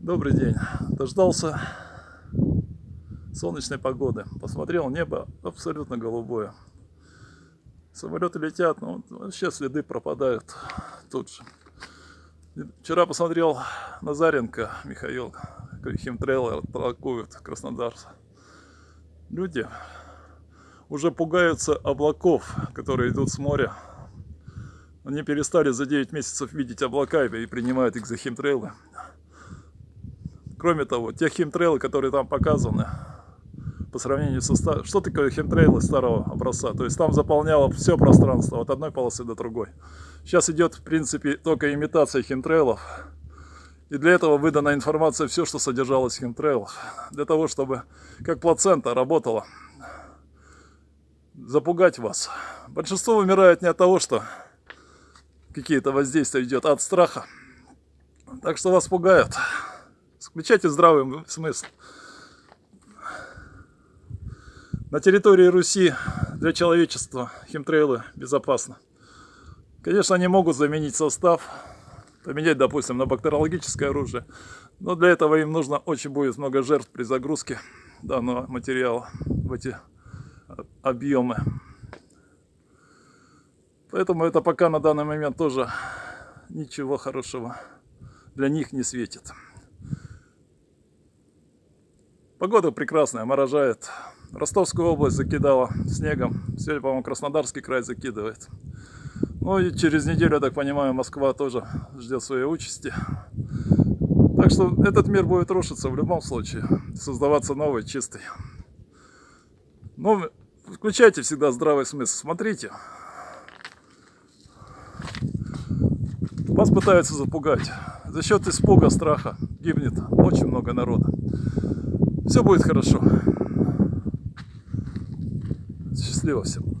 Добрый день. Дождался солнечной погоды. Посмотрел, небо абсолютно голубое. Самолеты летят, но вообще следы пропадают тут же. Вчера посмотрел Назаренко Михаил, химтрейлер толкует Краснодар. Люди уже пугаются облаков, которые идут с моря. Они перестали за 9 месяцев видеть облака и принимают их за химтрейлы. Кроме того, те химтрейлы, которые там показаны, по сравнению со старым... Что такое химтрейлы старого образца? То есть там заполняло все пространство от одной полосы до другой. Сейчас идет, в принципе, только имитация химтрейлов. И для этого выдана информация, все, что содержалось в химтрейлах. Для того, чтобы, как плацента, работала. Запугать вас. Большинство умирает не от того, что какие-то воздействия идет, а от страха. Так что вас пугают. Включайте здравый смысл. На территории Руси для человечества химтрейлы безопасны. Конечно, они могут заменить состав, поменять, допустим, на бактериологическое оружие, но для этого им нужно очень будет много жертв при загрузке данного материала в эти объемы. Поэтому это пока на данный момент тоже ничего хорошего для них не светит. Погода прекрасная, морожает. Ростовскую область закидала снегом. Сегодня, по-моему, Краснодарский край закидывает. Ну и через неделю, я так понимаю, Москва тоже ждет своей участи. Так что этот мир будет рушиться в любом случае. Создаваться новый, чистый. Ну, включайте всегда здравый смысл. Смотрите. Вас пытаются запугать. За счет испуга, страха гибнет очень много народа. Все будет хорошо. Счастливо всем.